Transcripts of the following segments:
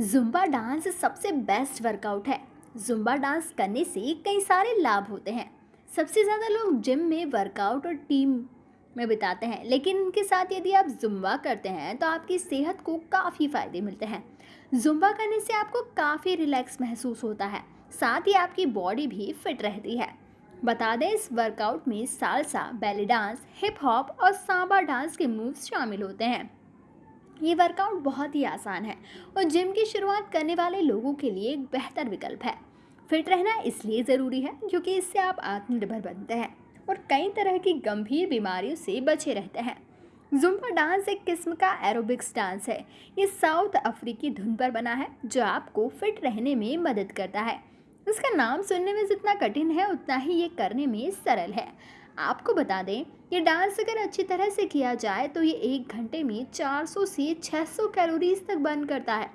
Zumba dance सबसे best workout है। Zumba dance करने से कई सारे लाभ होते हैं। सबसे ज़्यादा लोग जिम में वर्कआउट और टीम में बिताते हैं। लेकिन इनके साथ यदि आप जुम्बा करते हैं तो आपकी सेहत को काफ़ी फ़ायदे मिलते हैं। जुम्बा करने से आपको काफ़ी रिलैक्स महसूस होता है। साथ ही आपकी बॉडी भी फिट रहती है। बता दें, इस वर्कआउट में salsa belly dance hip hop और सांबा डांस के मूव्स शामिल होते हैं। ये वर्कआउट बहुत ही आसान है और जिम की शुरुआत करने वाले लोगों के लिए एक बेहतर विकल्प है। फिट रहना इसलिए ज़रूरी है क्योंकि इससे आप आत्मनिर्भर बनते हैं और कई तरह की गंभीर बीमारियों से बचे रहते हैं। जुम्बा डांस एक किस्म का एरोबिक्स डांस है। ये साउथ अफ्रीकी धुन पर बना है, जो आपको फिट रहने में मदद करता है। इसका नाम सुनने में जितना कठिन है, उतना ही ये करने में सरल है। आपको बता दें, ये डांस अगर अच्छी तरह से किया जाए तो ये एक घंटे में 400 से 600 कैलोरीज तक बर्न करता है।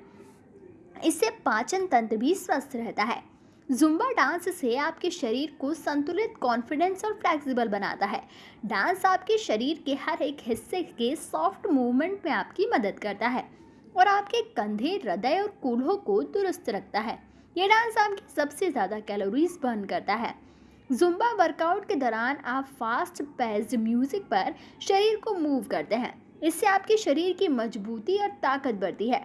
इससे पाचन तंत्र भी स्वस्थ रहता है। जुम्बा डांस से आपके शरीर को संतुलित कॉन्फिडेंस और फ्लेक्सिबल बनाता है। डांस आपके शरीर के हर एक हिस्से के सॉफ्ट मूवमेंट में आपकी मदद करता है और आपके कंधे, हृदय और कूल्हों को दुरुस्त रखता है। ये डांस आपकी सबसे ज़्यादा कैलोरीज बर्न करता है। जुम्बा वर्कआउट के दौरान आप फास्ट पेस्ड म्यूज़िक पर शरीर को मूव करते हैं। इससे आपके शरीर की मजबूती और ताकत बढ़ती है।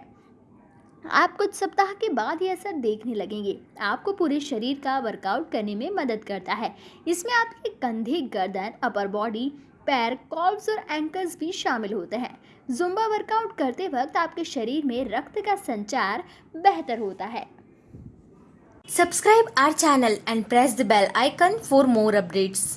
आप कुछ सप्ताह के बाद ये असर देखने लगेंगे। आपको पूरे शरीर का वर्कआउट करने में मदद करता है। इसमें आपके कंधे, गर्दन, अपर बॉडी, पैर, कॉल्स और एंकल्स भी शामिल होते हैं। जुम्बा वर्कआउट करते वक्त आपके शरीर में रक्त का संचार बेहतर होता है। Subscribe our channel and press the bell icon for more updates.